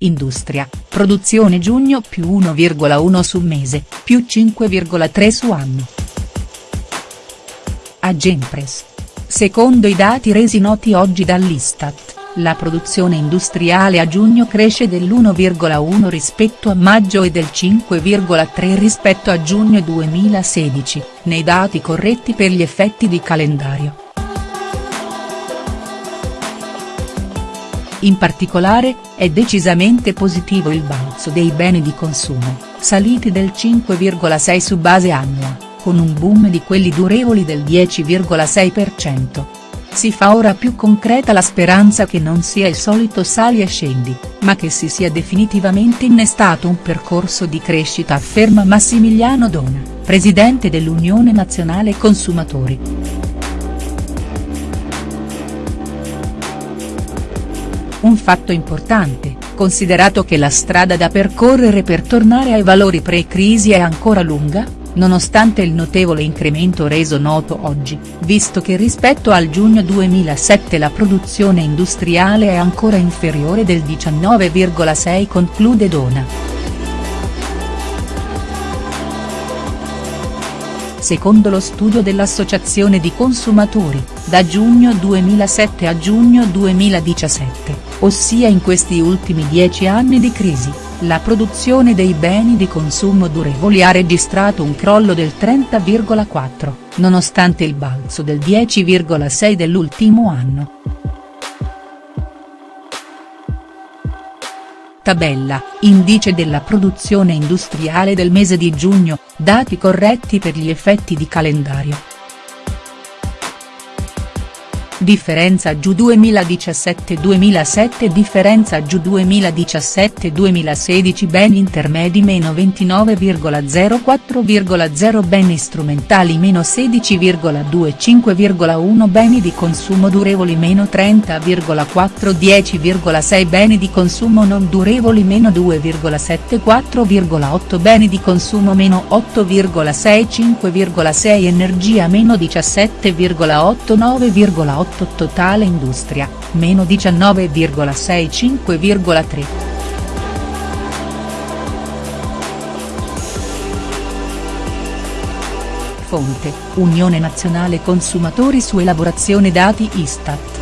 Industria, produzione giugno più 1,1 su mese, più 5,3 su anno. Agenpress. Secondo i dati resi noti oggi dall'Istat, la produzione industriale a giugno cresce dell'1,1 rispetto a maggio e del 5,3 rispetto a giugno 2016, nei dati corretti per gli effetti di calendario. In particolare, è decisamente positivo il balzo dei beni di consumo, saliti del 5,6 su base annua, con un boom di quelli durevoli del 10,6%. Si fa ora più concreta la speranza che non sia il solito sali e scendi, ma che si sia definitivamente innestato un percorso di crescita afferma Massimiliano Dona, presidente dell'Unione Nazionale Consumatori. Un fatto importante, considerato che la strada da percorrere per tornare ai valori pre-crisi è ancora lunga, nonostante il notevole incremento reso noto oggi, visto che rispetto al giugno 2007 la produzione industriale è ancora inferiore del 19,6 conclude Dona. Secondo lo studio dell'Associazione di Consumatori, da giugno 2007 a giugno 2017, ossia in questi ultimi dieci anni di crisi, la produzione dei beni di consumo durevoli ha registrato un crollo del 30,4, nonostante il balzo del 10,6 dell'ultimo anno. Tabella, indice della produzione industriale del mese di giugno, dati corretti per gli effetti di calendario. Differenza giù 2017-2007 Differenza giù 2017-2016 Beni intermedi meno 29,04,0 Beni strumentali meno 16,25,1 Beni di consumo durevoli meno 30,4 10,6 Beni di consumo non durevoli meno 2,74,8 Beni di consumo meno 8,6 5,6 Energia meno 17,8 9,8 totale industria, meno 19,65,3. Fonte, Unione Nazionale Consumatori su elaborazione dati Istat.